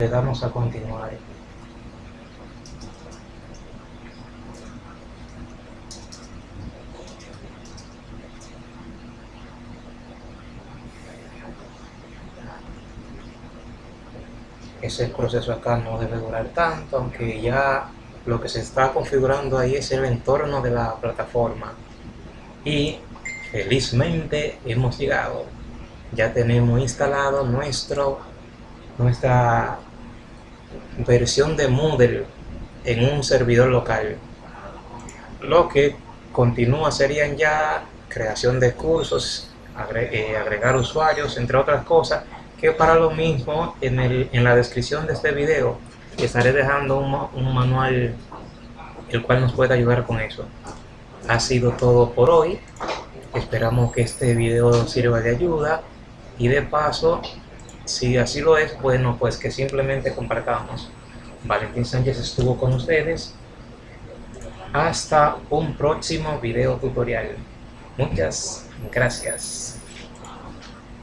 le damos a continuar. Ese proceso acá no debe durar tanto aunque ya lo que se está configurando ahí es el entorno de la plataforma. Y felizmente hemos llegado. Ya tenemos instalado nuestro nuestra versión de Moodle en un servidor local. Lo que continúa serían ya creación de cursos eh, agregar usuarios entre otras cosas que para lo mismo en, el, en la descripción de este video estaré dejando un, un manual el cual nos puede ayudar con eso. Ha sido todo por hoy. Esperamos que este video sirva de ayuda y de paso si así lo es bueno pues que simplemente compartamos. Valentín Sánchez estuvo con ustedes. Hasta un próximo video tutorial. Muchas gracias